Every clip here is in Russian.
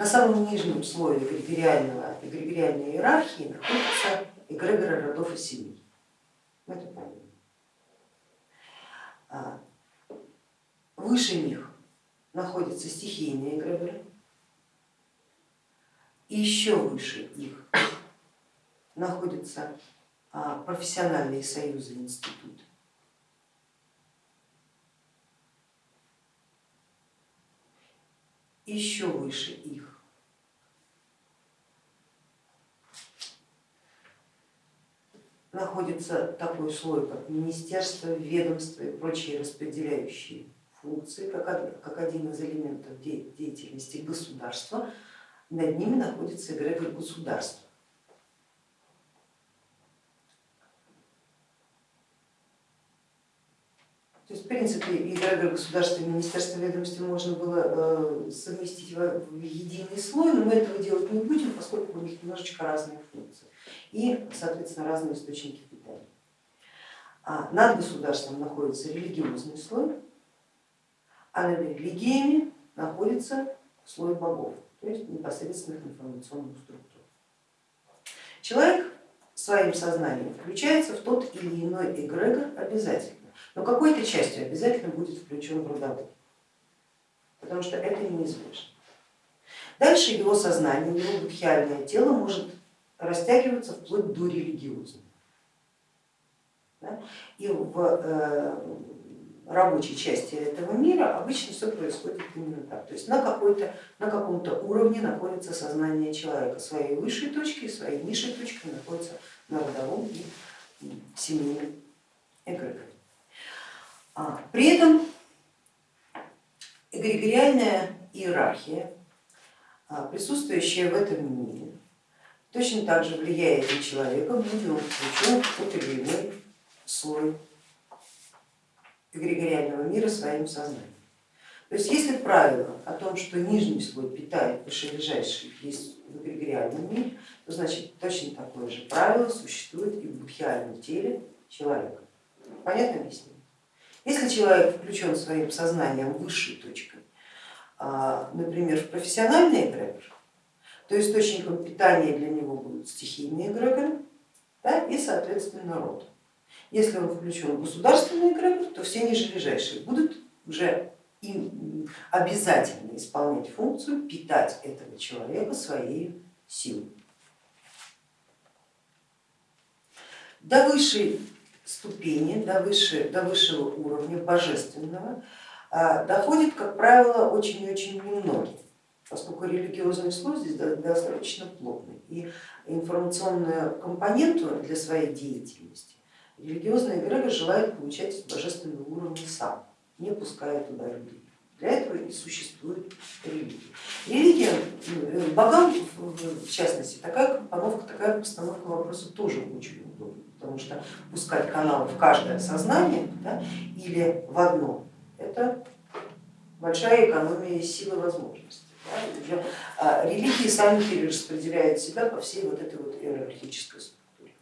На самом нижнем слое эгрегориального, эгрегориальной иерархии находятся эгрегоры родов и семей. Это правильно. А, выше них находятся стихийные эгрегоры, и еще выше их находятся а, профессиональные союзы институты. Еще выше их находится такой слой, как министерство, ведомство и прочие распределяющие функции, как один из элементов деятельности государства, над ними находится эгрегор государства. То эгрегор государства и министерства ведомства можно было э, совместить в единый слой, но мы этого делать не будем, поскольку у них немножечко разные функции и, соответственно, разные источники питания. А над государством находится религиозный слой, а над религиями находится слой богов, то есть непосредственных информационных структур. Человек своим сознанием включается в тот или иной эгрегор обязательно но какой-то частью обязательно будет включен родовой, потому что это неизбежно. Дальше его сознание, его будхиальное тело может растягиваться вплоть до религиозного. И в э, рабочей части этого мира обычно все происходит именно так. То есть на, на каком-то уровне находится сознание человека, своей высшей точки своей низшей точкой находится на родовом и семейном эгрегоре. А, при этом эгрегориальная иерархия, а, присутствующая в этом мире, точно так же влияет на человека, будь он включен в тот или иной слой эгрегориального мира своим сознанием. То есть если правило о том, что нижний слой питает вышележащий есть в эгрегориальном мире, то значит точно такое же правило существует и в будхиальном теле человека. Понятно объяснение? Если человек включен своим сознанием высшей точкой, а, например, в профессиональный эгрегор, то источником питания для него будут стихийные эгрегоры да, и, соответственно, род. Если он включен в государственный эгрегор, то все нижележащие будут уже им обязательно исполнять функцию питать этого человека своей силой. До высшей ступени, до, выше, до высшего уровня божественного а, доходит, как правило, очень-очень немногие, поскольку религиозный слой здесь достаточно плотный и информационную компоненту для своей деятельности религиозный эгрегор желает получать с божественного уровня сам, не пуская туда людей. Для этого и существует религия. Религия, богам в частности, такая компоновка, такая постановка вопроса тоже очень удобна потому что пускать каналы в каждое сознание да, или в одно, это большая экономия силы возможностей. Да, уже, а, религии сами перераспределяют себя по всей вот этой вот иерархической структуре.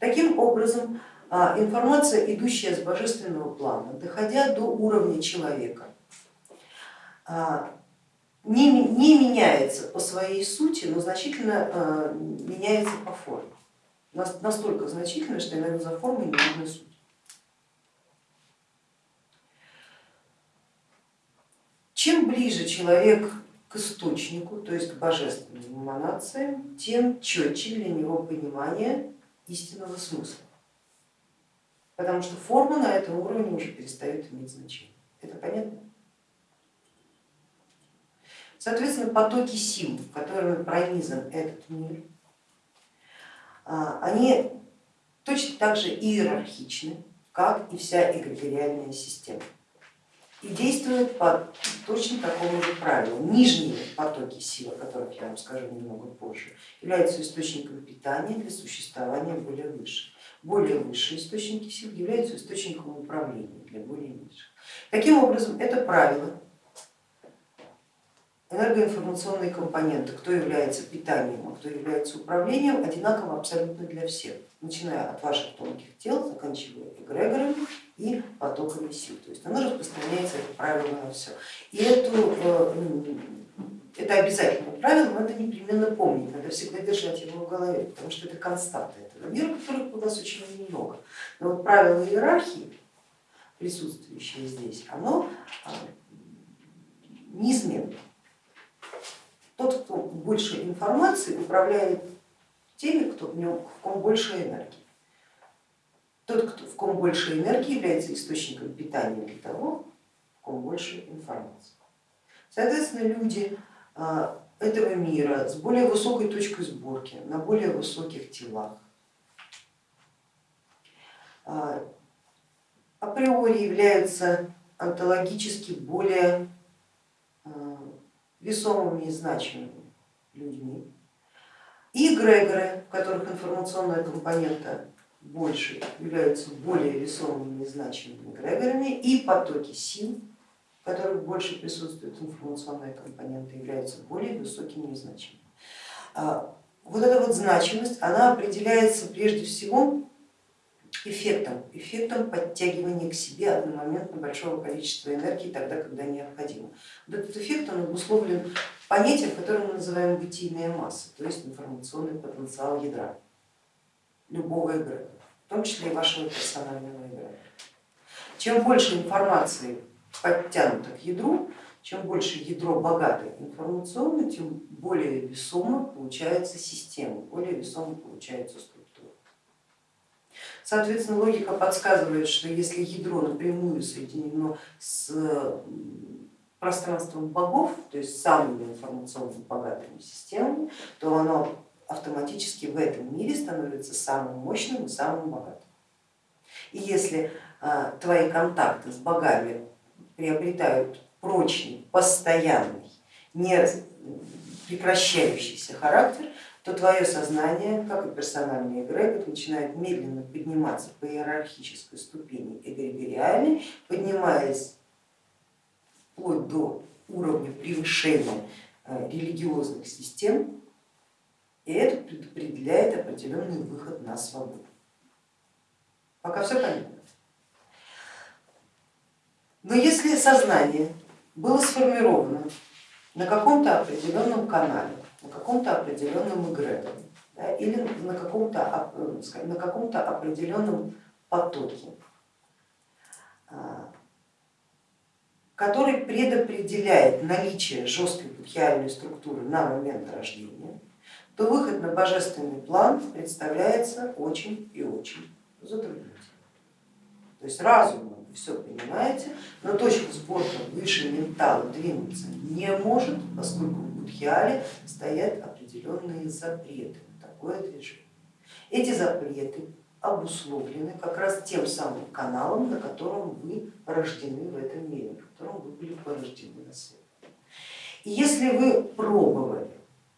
Таким образом, а, информация, идущая с божественного плана, доходя до уровня человека, а, не, не меняется по своей сути, но значительно меняется по форме настолько значительно, что иногда за формой не видно суть. Чем ближе человек к источнику, то есть к божественным эманациям, тем четче для него понимание истинного смысла. Потому что форма на этом уровне уже перестает иметь значение. Это понятно? Соответственно, потоки сил, которыми пронизан этот мир, они точно так же иерархичны, как и вся эгрегориальная система и действуют по точно такому же правилу. Нижние потоки сил, о которых я вам скажу немного позже, являются источником питания для существования более высших. Более высшие источники сил являются источником управления для более низших. Таким образом, это правило энергоинформационные компоненты, кто является питанием, а кто является управлением, одинаково абсолютно для всех, начиная от ваших тонких тел, заканчивая эгрегорами и потоками сил. То есть оно распространяется, это правило на все. И эту э, это обязательное правило, надо непременно помнить, надо всегда держать его в голове, потому что это константа этого мира, которых у нас очень много. Но вот правило иерархии, присутствующее здесь, оно а, неизменно. Тот, кто больше информации, управляет теми, кто в нем в ком больше энергии. Тот, кто, в ком больше энергии, является источником питания для того, в ком больше информации. Соответственно, люди а, этого мира с более высокой точкой сборки, на более высоких телах, а, априори являются онтологически более весомыми и значимыми людьми. И эгрегоры, в которых информационная компонента больше, являются более весомыми и значимыми эгрегорами, и потоки сил, в которых больше присутствует информационная компонента, являются более высокими и значимыми. А, вот эта вот значимость, она определяется прежде всего эффектом, эффектом подтягивания к себе одномоментно большого количества энергии тогда, когда необходимо. Вот этот эффект он обусловлен понятием, которое мы называем бытийная масса, то есть информационный потенциал ядра любого эгрегора, в том числе и вашего персонального эгрегора. Чем больше информации подтянуто к ядру, чем больше ядро богато информационно, тем более весомо получается система, более весомо получается структура. Соответственно, логика подсказывает, что если ядро напрямую соединено с пространством богов, то есть самыми информационно богатыми системами, то оно автоматически в этом мире становится самым мощным и самым богатым. И если а, твои контакты с богами приобретают прочный, постоянный, не прекращающийся характер, то твое сознание, как и персональный эгрегор, начинает медленно подниматься по иерархической ступени эгрегориальной, поднимаясь вплоть до уровня превышения э, религиозных систем, и это предопределяет определенный выход на свободу. Пока все понятно. Но если сознание было сформировано на каком-то определенном канале, на каком-то определенном эгрегоре да, или на каком-то на каком определенном потоке, а, который предопределяет наличие жесткой будхиальной структуры на момент рождения, то выход на божественный план представляется очень и очень затруднительным. То есть разумом вы все понимаете, но точка сборка выше ментала двинуться не может, поскольку Будхиале стоят определенные запреты на такое движение. Эти запреты обусловлены как раз тем самым каналом, на котором вы рождены в этом мире, в котором вы были порождены на свет. И если вы пробовали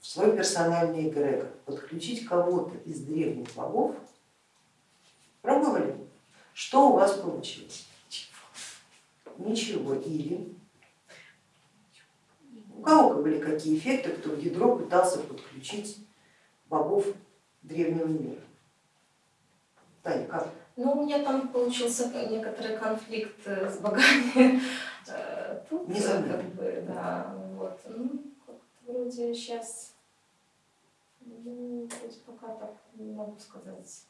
в свой персональный эгрегор подключить кого-то из древних богов, пробовали, что у вас получилось? Ничего. Или у кого были какие эффекты, кто в ядро пытался подключить богов древнего мира? Таня, как? Ну, у меня там получился некоторый конфликт э, с богами. Э, тут, Не э, как бы, да, вот. Ну, вроде сейчас, ну, пока так не могу сказать.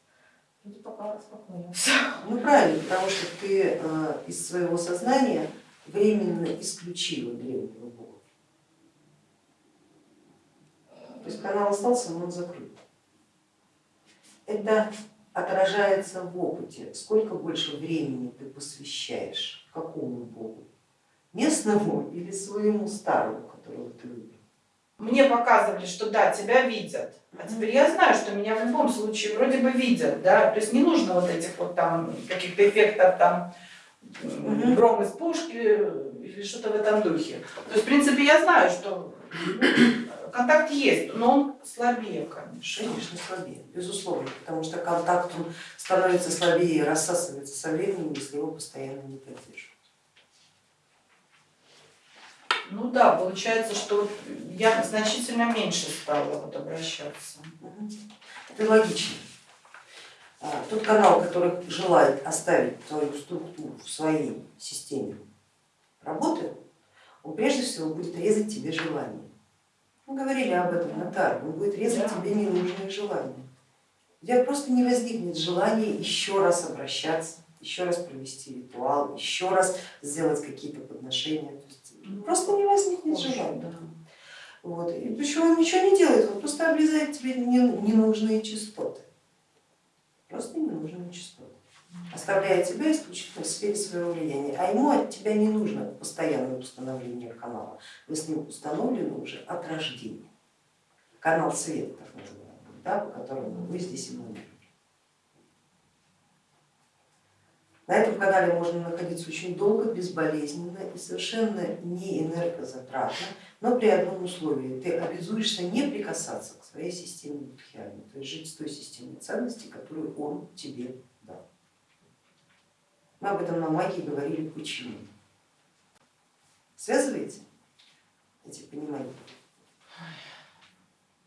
Вроде пока спокойно все. Ну правильно, потому что ты из своего сознания временно исключила древнего бога. То есть канал остался, но он закрыт. Это отражается в опыте, сколько больше времени ты посвящаешь какому богу, местному или своему старому, которого ты любишь. Мне показывали, что да, тебя видят, а теперь я знаю, что меня в любом случае вроде бы видят, да, то есть не нужно вот этих вот там каких-то эффектов там гром из пушки или что-то в этом духе. То есть в принципе я знаю, что контакт есть, но он слабее, конечно. Конечно, слабее, безусловно, потому что контакт он становится слабее и рассасывается со временем, если его постоянно не поддерживать. Ну да, получается, что я значительно меньше стала вот обращаться. Это логично. А, тот канал, который желает оставить твою структуру в своей системе работы, он прежде всего будет резать тебе желание Мы говорили об этом на Таре, он будет резать Да. тебе ненужные желания. У тебя просто не возникнет желания еще раз обращаться, еще раз провести ритуал, еще раз сделать какие-то подношения. То есть Просто не возникнет желания. Да. Вот. И причем он ничего не делает, он просто обрезает тебе не- ненужные частоты. Просто ненужные частоты. Оставляя тебя исключительно в сфере своего влияния. А ему от тебя не нужно постоянное установление канала. Вы с ним установлены уже от рождения. Канал света, так называемый, да, по которому вы здесь эманируете. На этом канале можно находиться очень долго, безболезненно и совершенно не энергозатратно, но при одном условии. Ты обязуешься не прикасаться к своей системе будхиальной, то есть жить с той системой ценностей, которую он тебе. Мы об этом на магии говорили почему. Связываете эти понимания?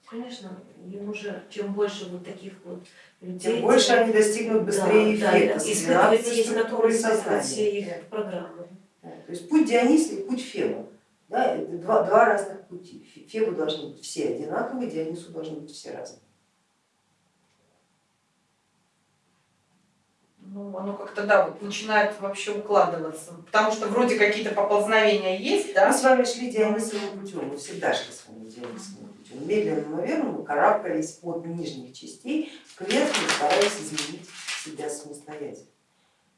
Конечно, ему же чем больше вот таких вот людей, Тем больше они достигнут быстрее да, эффекта. да, испытывать 12 есть на структурой то, испытывать сознания. все их программы. Да, То есть путь Диониса и путь Феба. Да, это два, два разных пути. Фе- Фебу должны быть все одинаковые, Дионису должны быть все разные. Ну, оно как-то, да, вот начинает вообще укладываться. Потому что вроде какие-то поползновения есть, Мы да? с вами шли Дионисовым путем, мы всегда шли с вами Дионисовым путем. Медленно, но верно мы карабкались от нижних частей к верхним, стараясь изменить себя самостоятельно.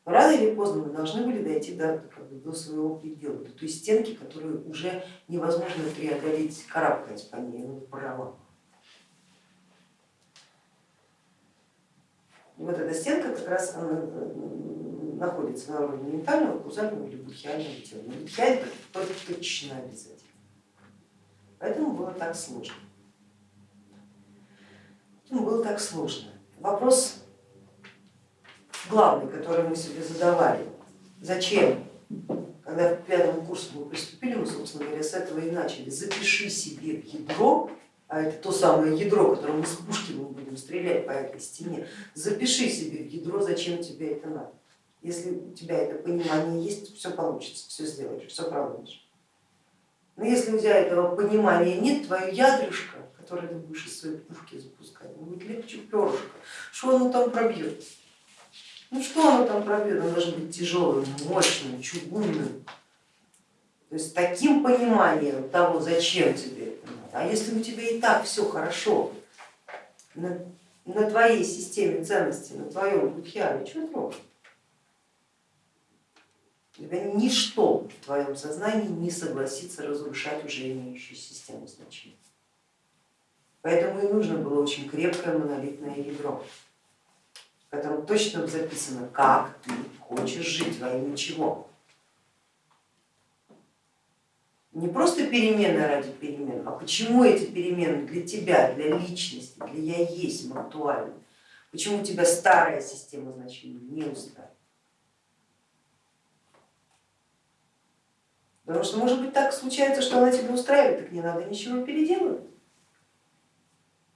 Но рано или поздно мы должны были дойти до, как бы, до своего предела, до той стенки, которую уже невозможно преодолеть, карабкаясь по ней, ну, пролом. И вот эта стенка как раз находится на уровне ментального, каузального или будхиального тела. Только точно обязательно. Поэтому было так сложно. Поэтому было так сложно. Вопрос главный, который мы себе задавали, зачем, когда в пятом курсе мы приступили, мы, собственно говоря, с этого и начали, запиши себе в ядро, а это то самое ядро, которым с пушки мы будем стрелять по этой стене, запиши себе в ядро, зачем тебе это надо. Если у тебя это понимание есть, все получится, все сделаешь, все проводишь. Но если у тебя этого понимания нет, твое ядрышко, которое ты будешь из своей пушки запускать, будет легче перышка. Что оно там пробьет? Ну что оно там пробьет? Оно должно быть тяжелым, мощным, чугунным. То есть таким пониманием того, зачем тебе это надо. А если у тебя и так все хорошо на, на твоей системе ценностей, на твоем будхиале, что трогать? Тебя ничто в твоем сознании не согласится разрушать уже имеющую систему значений. Поэтому и нужно было очень крепкое монолитное ядро, в котором точно записано, как ты хочешь жить, во имя чего. Не просто перемены ради перемен, а почему эти перемены для тебя, для личности, для я есть актуальны. Почему тебя старая система значений не устраивает. Потому что может быть так случается, что она тебя устраивает, так не надо ничего переделывать.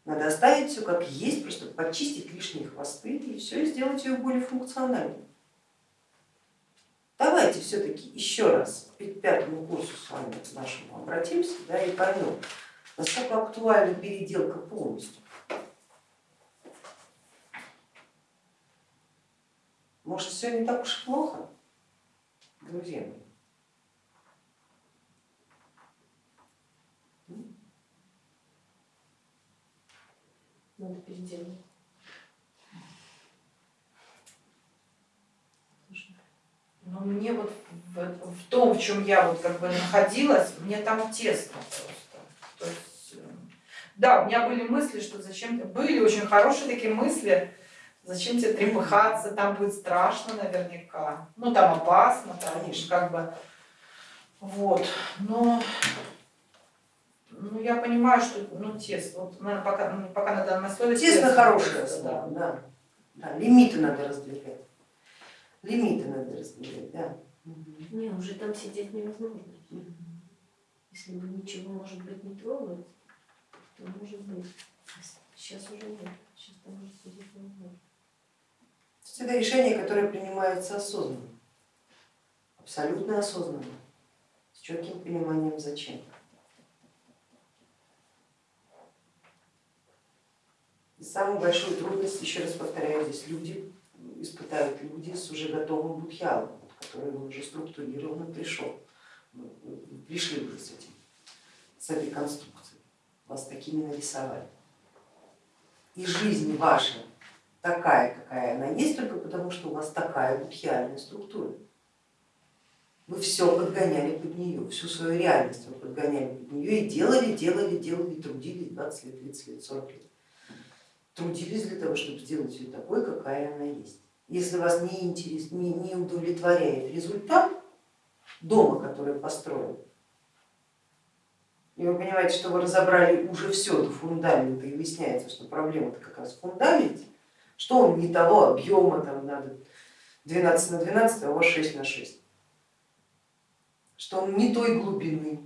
Надо оставить все как есть, просто почистить лишние хвосты и все, и сделать ее более функциональной. Давайте все-таки еще раз к пятому курсу с вами нашему обратимся да, и поймем, насколько актуальна переделка полностью. Может, все не так уж плохо, друзья мои? Надо переделать. Но мне вот в, в том, в чем я вот как бы находилась, мне там тесно просто. То есть, э, да, у меня были мысли, что зачем, были очень хорошие такие мысли, зачем тебе трепыхаться, там будет страшно наверняка, ну там опасно, там, Конечно. как бы, вот, но ну, я понимаю, что ну, тесно, вот, наверное, пока, пока на данном основе Тесно хорошая да. основа, да. да. Лимиты надо раздвигать. Лимиты надо раздвигать, да. Не, уже там сидеть невозможно. Если бы ничего, может быть, не трогать, то может быть. Сейчас уже нет. Сейчас там уже сидеть невозможно. То есть это решение, которое принимается осознанно, абсолютно осознанно, с четким пониманием зачем. И самую большую трудность, еще раз повторяю, здесь люди испытают люди с уже готовым будхиалом, который уже структурированно пришел. Вы Пришли уже с этим, с этой конструкцией, вас такими нарисовали. И жизнь ваша такая, какая она есть, только потому что у вас такая будхиальная структура. Вы все подгоняли под нее, всю свою реальность вы подгоняли под нее и делали, делали, делали, трудились 20 лет, 30 лет, 40 лет. Трудились для того, чтобы сделать ее такой, какая она есть. Если вас не, интерес, не, не удовлетворяет результат дома, который построен, и вы понимаете, что вы разобрали уже все до фундамента, и выясняется, что проблема-то как раз в фундаменте, что он не того объема, там надо 12 на 12, а у вас 6 на 6, что он не той глубины,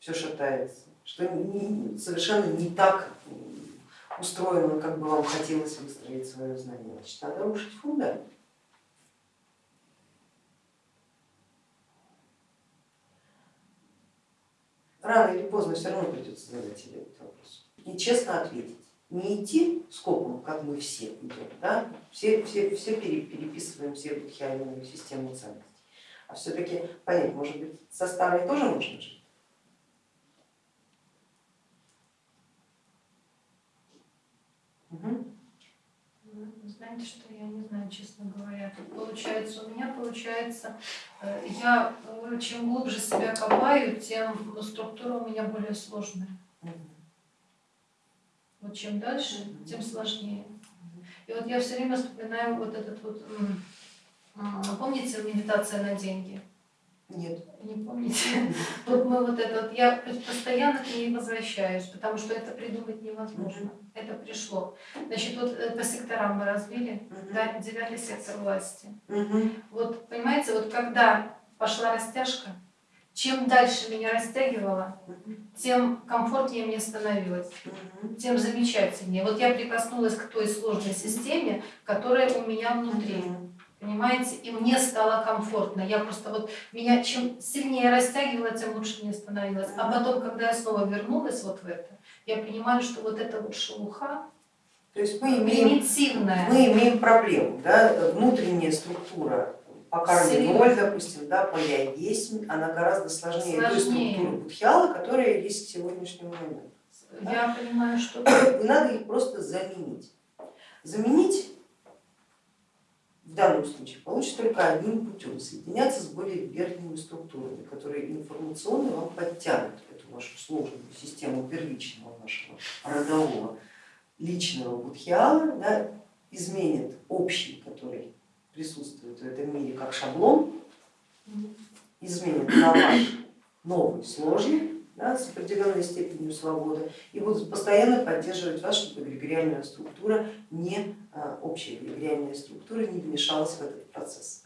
все шатается, что совершенно не так устроено, как бы вам хотелось выстроить свое знание. Значит, надо рушить фундамент. Рано или поздно все равно придется задать себе этот вопрос. И честно ответить. Не идти скопом, как мы все идем, да? все, все, все пере- переписываем все будхиальную систему ценностей, а все-таки понять, может быть, со старой тоже можно жить? Мгм. Ну, Знаете, что я не знаю, честно говоря. Тут получается, у меня получается, э, я э, чем глубже себя копаю, тем ну, структура у меня более сложная. Вот чем дальше, тем сложнее. И вот я все время вспоминаю вот этот вот, помните медитация на деньги? Нет. Не помните? Вот мы вот это вот, я постоянно к ней возвращаюсь, потому что это придумать невозможно. Это пришло. Значит, вот э, по секторам мы да, девятый сектор власти. Вот понимаете, вот когда пошла растяжка, чем дальше меня растягивало, тем комфортнее мне становилось, тем замечательнее. Вот я прикоснулась к той сложной системе, которая у меня внутри. Понимаете, и мне стало комфортно. Я просто вот меня чем сильнее растягивала, тем лучше мне становилось. А потом, когда я снова вернулась вот в это, я понимаю, что вот эта вот шелуха То есть мы имеем, примитивная. мы имеем проблему, да, внутренняя структура по карме Сильно. ноль, допустим, да, по я есть, она гораздо сложнее, той Сложнее. структуры будхиала, которая есть к сегодняшнему моменту. Я понимаю, что надо их просто заменить. Заменить в данном случае получится только одним путем, соединяться с более верхними структурами, которые информационно вам подтянут эту вашу сложную систему первичного вашего родового личного будхиала, да, изменят общий, который присутствует в этом мире как шаблон, изменят на ваш новый, сложный, да, с определенной степенью свободы и будут постоянно поддерживать вас, чтобы эгрегориальная структура, не а, общая эгрегориальная структура не вмешалась в этот процесс.